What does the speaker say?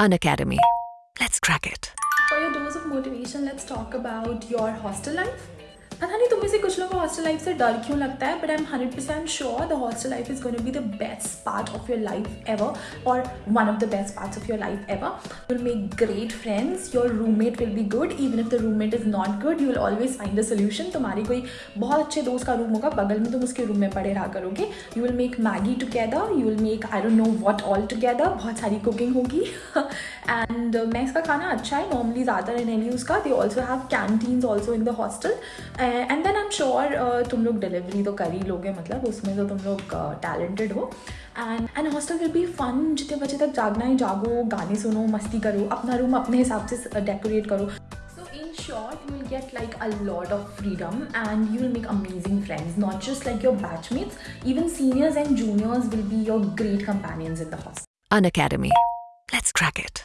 Unacademy. Let's crack it. For your dose of motivation, let's talk about your hostel life. पता नहीं तुम में से कुछ लोगों को हॉस्टल लाइफ से डर क्यों लगता है but I am hundred percent sure the hostel life is to be the best part of your life ever और one of the best parts of your life ever will make great friends your roommate will be good even if the roommate is not good you will always find the solution तुम्हारी कोई बहुत अच्छे दोस्त का room होगा, बगल में तुम उसके रूम में पड़े रहा करोगे। You will make Maggi together you will make I don't know what all together बहुत सारी कुकिंग होगी। एंड मैक्स का खाना अच्छा है नॉर्मली ज़्यादा रहने लिए उसका they also have canteens also in the hostel है. And then I am sure तुम लोग डिलीवरी तो कर ही लोगे मतलब उसमें तो तुम लोग uh, टैलेंटेड हो. And and hostel will be fun जितने बजे तक जागना ही जागो, गाने सुनो, मस्ती करो, अपना रूम अपने हिसाब से uh, डेकोरेट करो. So in short you will get like a lot of freedom and you will make amazing friends not just like your batchmates even seniors and juniors will be your great companions in the hostel Unacademy let's crack it